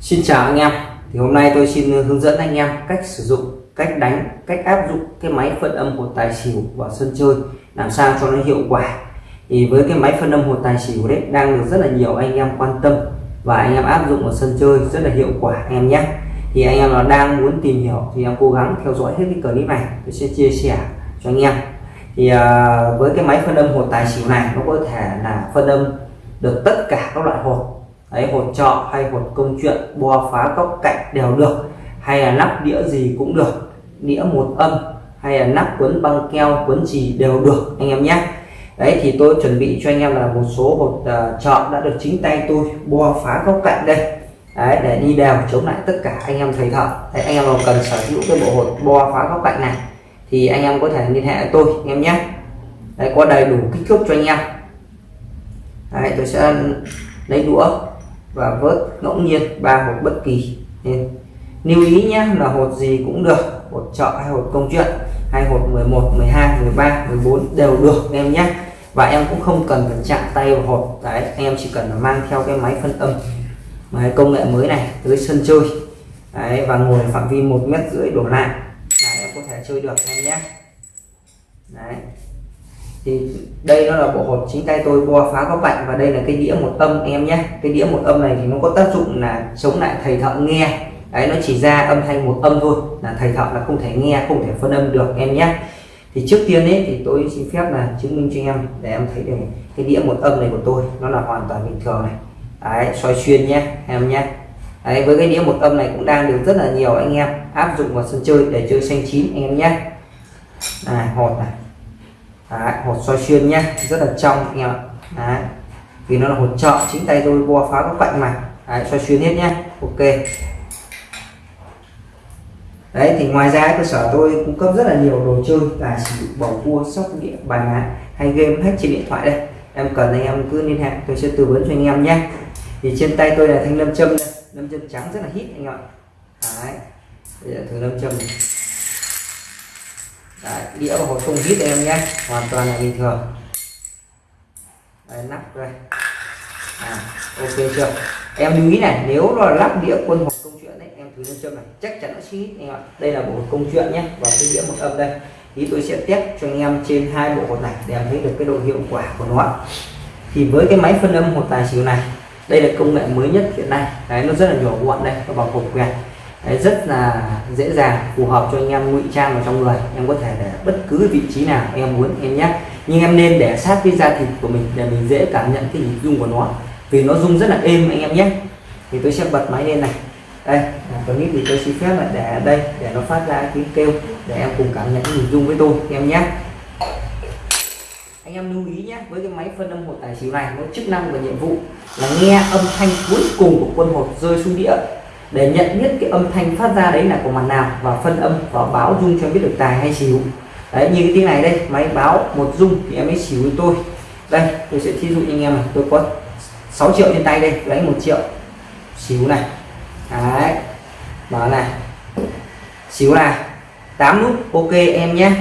Xin chào anh em. Thì hôm nay tôi xin hướng dẫn anh em cách sử dụng cách đánh cách áp dụng cái máy phân âm hột tài xỉu vào sân chơi làm sao cho nó hiệu quả. Thì với cái máy phân âm hột tài xỉu đấy đang được rất là nhiều anh em quan tâm và anh em áp dụng ở sân chơi rất là hiệu quả anh em nhé. Thì anh em nào đang muốn tìm hiểu thì em cố gắng theo dõi hết cái clip này tôi sẽ chia sẻ cho anh em. Thì à, với cái máy phân âm hột tài xỉu này nó có thể là phân âm được tất cả các loại hột đấy hột trọ hay hột công chuyện bo phá góc cạnh đều được. Hay là nắp đĩa gì cũng được đĩa một âm. Hay là nắp quấn băng keo quấn gì đều được anh em nhé. Đấy thì tôi chuẩn bị cho anh em là một số hột uh, trọ đã được chính tay tôi bo phá góc cạnh đây. Đấy để đi đều chống lại tất cả anh em thầy thợ. Đấy, anh em nào cần sở hữu cái bộ hột bo phá góc cạnh này thì anh em có thể liên hệ với tôi anh em nhé. Đấy có đầy đủ kích thước cho anh em. Đấy tôi sẽ lấy đũa và vớt ngẫu nhiên ba hột bất kỳ. Nên lưu ý nhé là hột gì cũng được hột chợ hay hột công chuyện hay hột 11 12 13 14 đều được em nhé và em cũng không cần phải chạm tay vào hột đấy em chỉ cần là mang theo cái máy phân âm máy công nghệ mới này tới sân chơi. Đấy, và ngồi phạm vi một mét rưỡi đổ lại là em có thể chơi được em nhé đấy thì đây nó là bộ hột chính tay tôi bo phá góc bệnh và đây là cái đĩa một âm em nhé. Cái đĩa một âm này thì nó có tác dụng là chống lại thầy thợ nghe. Đấy, nó chỉ ra âm thanh một âm thôi, là thầy thợ là không thể nghe, không thể phân âm được em nhé. Thì trước tiên ấy, thì tôi xin phép là chứng minh cho em để em thấy được cái đĩa một âm này của tôi, nó là hoàn toàn bình thường này. Đấy, soi xuyên nhé, em nhé. Đấy, với cái đĩa một âm này cũng đang được rất là nhiều anh em áp dụng vào sân chơi để chơi xanh chín anh em nhé. Này, hột này. Đấy, hột xoay xuyên nhé rất là trong anh em ạ. Đấy. vì nó là hột trợ chính tay tôi bo phá các cạnh mà. Đấy, xoay xuyên hết nhé ok. Đấy thì ngoài ra cơ sở tôi cung cấp rất là nhiều đồ chơi là sử dụng bầu cua sóc đĩa bài má hay game hack trên điện thoại đây. Em cần anh em cứ liên hệ tôi sẽ tư vấn cho anh em nhé thì trên tay tôi là thanh lâm châm đây lâm châm trắng rất là hít anh em ạ. Đấy bây giờ thử lâm châm này. Đấy, đĩa và hộp không vít em nhé. Hoàn toàn là bình thường. Đấy, nắp đây. À, ok chưa? Em lưu ý này nếu là lắp đĩa quân hộp công chuyện đấy em thử lên châm này chắc chắn nó sẽ hít anh ạ. Đây là bộ hộp công chuyện nhé và cái đĩa một âm đây. Thì tôi sẽ test cho anh em trên hai bộ hộp này để em thấy được cái độ hiệu quả của nó thì với cái máy phân âm hột tài xỉu này đây là công nghệ mới nhất hiện nay. Đấy nó rất là nhỏ gọn đây nó bằng hộp quẹt. Đấy, rất là dễ dàng phù hợp cho anh em ngụy trang vào trong người. Em có thể để bất cứ vị trí nào em muốn em nhé. Nhưng em nên để sát với da thịt của mình để mình dễ cảm nhận cái nhịp rung của nó. Vì nó rung rất là êm anh em nhé. Thì tôi sẽ bật máy lên này. Đây à, clip thì tôi xin phép là để ở đây để nó phát ra tiếng kêu để em cùng cảm nhận cái nhịp rung với tôi em nhé. Anh em lưu ý nhé với cái máy phân âm hột tài xỉu này nó chức năng và nhiệm vụ là nghe âm thanh cuối cùng của quân hột rơi xuống đĩa để nhận biết cái âm thanh phát ra đấy là của mặt nào và phân âm và báo dung cho biết được tài hay xỉu đấy, như cái tiếng này đây, máy báo một dung thì em ấy xỉu với tôi. Đây, tôi sẽ thí dụ anh em này, tôi có 6 triệu trên tay đây lấy một triệu. Xỉu này. Đấy mở này. Xíu này. 8 nút, ok em nhé.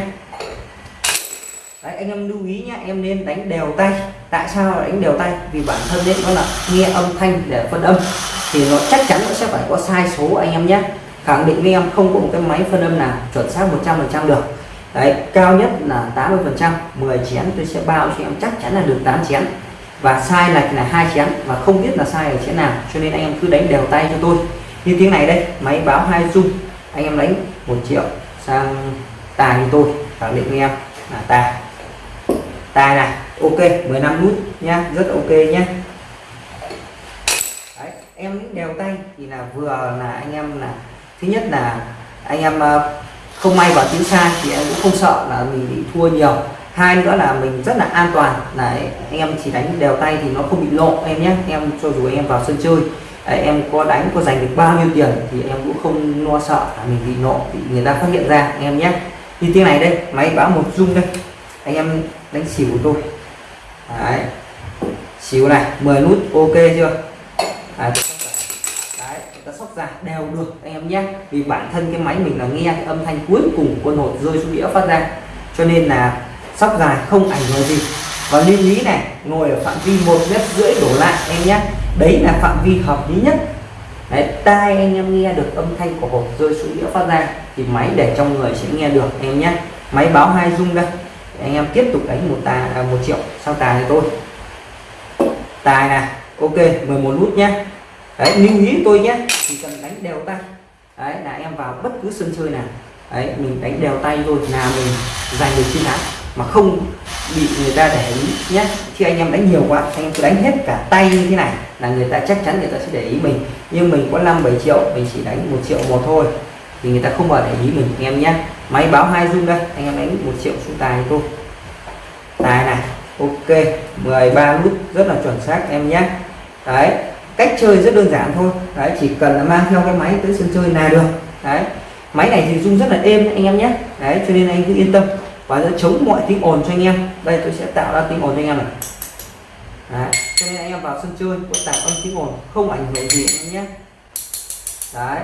Đấy, anh em lưu ý nhé, em nên đánh đều tay. Tại sao đánh đều tay? Vì bản thân đấy nó là nghe âm thanh để phân âm thì nó chắc chắn nó sẽ phải có sai số anh em nhé. Khẳng định với em không có một cái máy phân âm nào chuẩn xác 100% được. Đấy, cao nhất là 80 phần trăm. 10 chén tôi sẽ bao cho em, chắc chắn là được 8 chén. Và sai lệch là hai chén và không biết là sai ở chén nào, cho nên anh em cứ đánh đều tay cho tôi. Như tiếng này đây, máy báo hai dung anh em đánh một triệu sang tài như tôi, khẳng định với em. Là tài. Tài này, ok 15 nút nhá, rất ok nhé em đèo tay thì là vừa là anh em là thứ nhất là anh em ờ, không may vào tiếng sai thì em cũng không sợ là mình bị thua nhiều. Hai nữa là mình rất là an toàn là anh em chỉ đánh đều tay thì nó không bị lộ em nhé. Em cho dù em vào sân chơi Đấy, em có đánh có giành được bao nhiêu tiền thì em cũng không lo sợ là mình bị nộ bị người ta phát hiện ra anh em nhé. Như tiếng này đây máy báo một dung đây. Anh em đánh xỉu của tôi. Đấy. xỉu này 10 nút ok chưa? À, Đấy, chúng ta sóc ra đều được anh em nhé. Vì bản thân cái máy mình là nghe cái âm thanh cuối cùng của quân hột rơi xuống đĩa phát ra. Cho nên là sóc dài không ảnh hưởng gì. Và lưu ý này ngồi ở phạm vi một mét rưỡi đổ lại em nhé. Đấy là phạm vi hợp lý nhất. Đấy tai anh em nghe được âm thanh của hộp rơi xuống đĩa phát ra thì máy để trong người sẽ nghe được em nhé. Máy báo hai rung đây. Anh em tiếp tục đánh một tài à, một triệu sau tài này tôi. Tài này ok 11 nút nhé đấy, lưu ý tôi nhé chỉ cần đánh đều tay. Đấy, là em vào bất cứ sân chơi nào. Đấy, mình đánh đều tay thôi là mình giành được chiến thắng. Mà không bị người ta để ý nhé khi anh em đánh nhiều quá, anh em cứ đánh hết cả tay như thế này là người ta chắc chắn người ta sẽ để ý mình. Nhưng mình có 5 7 triệu, mình chỉ đánh một triệu một thôi. Thì người ta không bao để ý mình, anh em nhé máy báo hai dung đây, anh em đánh một triệu xuống tài thôi. Tài này, ok 13 nút rất là chuẩn xác em nhé đấy cách chơi rất đơn giản thôi. Đấy chỉ cần là mang theo cái máy tới sân chơi là được. Đấy máy này thì rung rất là êm anh em nhé. Đấy cho nên anh cứ yên tâm. Và nó chống mọi tiếng ồn cho anh em. Đây tôi sẽ tạo ra tiếng ồn cho anh em này. Đấy. cho nên anh em vào sân chơi có tạo âm tiếng ồn không ảnh hưởng gì anh em nhé. Đấy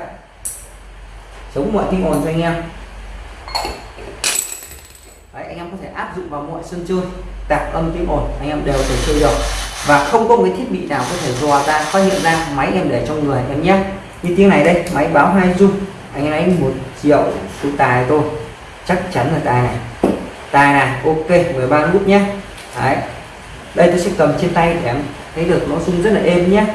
chống mọi tiếng ồn cho anh em. Đấy, anh em có thể áp dụng vào mọi sân chơi tạo âm tiếng ồn anh em đều thể chơi được và không có một cái thiết bị nào có thể dò ra phát hiện ra máy em để trong người em nhé. Như tiếng này đây, máy báo hai dung anh em một triệu số tài tôi chắc chắn là tài này. Tài này, ok 13 nút nhé. Đấy. Đây tôi sẽ cầm trên tay để em thấy được nó rung rất là êm nhé.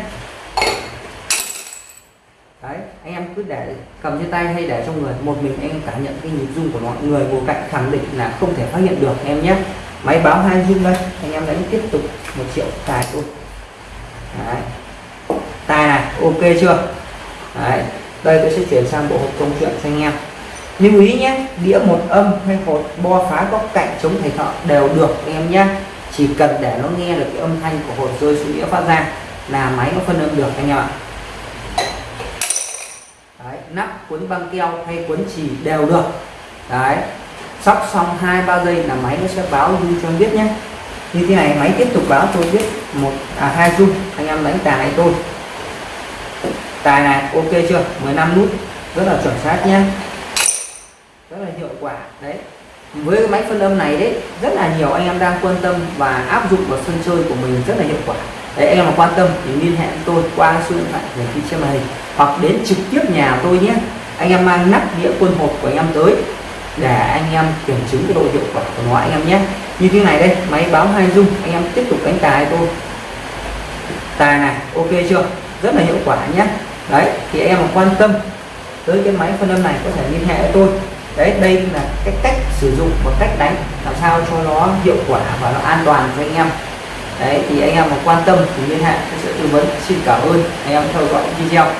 Đấy, anh em cứ để cầm trên tay hay để trong người. Một mình anh em cảm nhận cái nhịp rung của mọi người ngồi cạnh khẳng định là không thể phát hiện được em nhé máy báo hai dung đây. Anh em đánh tiếp tục một triệu. Tài luôn. đấy. tài này ok chưa? Đấy. đây tôi sẽ chuyển sang bộ hộp công chuyện cho anh em. Lưu ý nhé đĩa một âm hay hột bo phá góc cạnh chống thầy thọ đều được anh em nhé. Chỉ cần để nó nghe được cái âm thanh của hột rơi xuống đĩa phát ra là máy nó phân âm được anh em ạ. Đấy, nắp cuốn băng keo hay cuốn chỉ đều được. Đấy sắp xong hai, ba giây là máy nó sẽ báo dung cho anh biết nhé. Như thế này, máy tiếp tục báo tôi biết một à hai dung anh em đánh tài này tôi tài này, ok chưa? 15 nút. Rất là chuẩn xác nhé. Rất là hiệu quả, đấy. Với cái máy phân âm này đấy, rất là nhiều anh em đang quan tâm và áp dụng vào sân chơi của mình rất là hiệu quả. Đấy, anh em mà quan tâm thì liên hệ với tôi qua số điện thoại hiển thị trên màn hình. Hoặc đến trực tiếp nhà tôi nhé. Anh em mang nắp đĩa quân hộp của anh em tới để anh em kiểm chứng cái độ hiệu quả của nó, anh em nhé. Như thế này đây, máy báo hai dung anh em tiếp tục đánh tài tôi tài này, ok chưa? Rất là hiệu quả nhé. Đấy, thì anh em mà quan tâm tới cái máy phân âm này có thể liên hệ với tôi. Đấy, đây là cái cách sử dụng và cách đánh, làm sao cho nó hiệu quả và nó an toàn cho anh em. Đấy, thì anh em mà quan tâm thì liên hệ, tôi sẽ tư vấn, xin cảm ơn. Anh em theo dõi video.